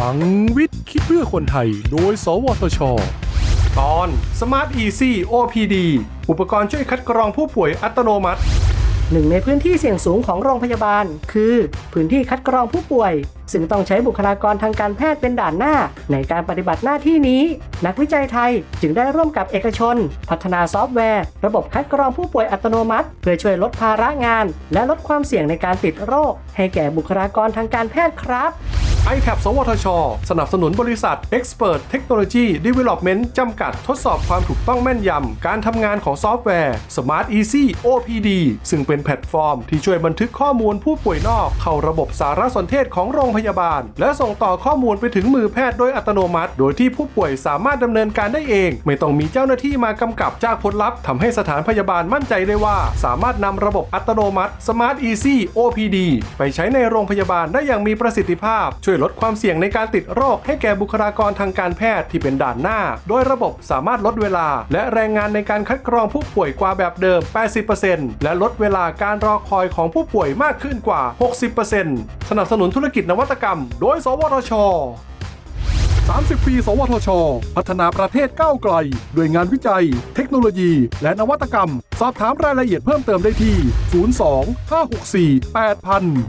ลังวิทย์ คิดเพื่อคนไทย โดย สวทช ตอน Smart Easy OPD อุปกรณ์ช่วยคัดกรองผู้ป่วยอัตโนมัติ หนึ่งในพื้นที่เสี่ยงสูงของโรงพยาบาล คือ พื้นที่คัดกรองผู้ป่วย ซึ่งต้องใช้บุคลากรทางการแพทย์เป็นด่านหน้า ในการปฏิบัติหน้าที่นี้ นักวิจัยไทยจึงได้ร่วมกับเอกชน พัฒนาซอฟต์แวร์ ระบบคัดกรองผู้ป่วยอัตโนมัติ เพื่อช่วยลดภาระงาน และลดความเสี่ยงในการติดโรค ให้แก่บุคลากรทางการแพทย์ครับ i t a b สวทช สนับสนุนบริษัท Expert Technology Development จำกัดทดสอบความถูกต้องแม่นยำ การทำงานของซอฟต์แวร์ Smart Easy OPD ซึ่งเป็นแพลตฟอร์มที่ช่วยบันทึกข้อมูลผู้ป่วยนอก เข้าระบบสารสนเทศของโรงพยาบาล และส่งต่อข้อมูลไปถึงมือแพทย์โดยอัตโนมัติ โดยที่ผู้ป่วยสามารถดำเนินการได้เอง ไม่ต้องมีเจ้าหน้าที่มากำกับจากผลลัพธ์ทำให้สถานพยาบาลมั่นใจได้ว่า สามารถนำระบบอัตโนมัติ Smart Easy OPD ไปใช้ในโรงพยาบาลได้อย่างมีประสิทธิภาพช่วยวยลดความเสี่ยงในการติดโรค ให้แก่บุคลากรทางการแพทย์ที่เป็นด่านหน้า โดยระบบสามารถลดเวลา และแรงงานในการคัดกรองผู้ป่วยกว่าแบบเดิม 80%และลดเวลาการรอคอยของผู้ป่วยมากขึ้นกว่า 60%สนับสนุนธุรกิจนวัตกรรม โดย สวทช30 ปี สวทช พัฒนาประเทศก้าวไกล ด้วยงานวิจัย เทคโนโลยี และนวัตกรรม สอบถามรายละเอียดเพิ่มเติมได้ที่ 02 564 8000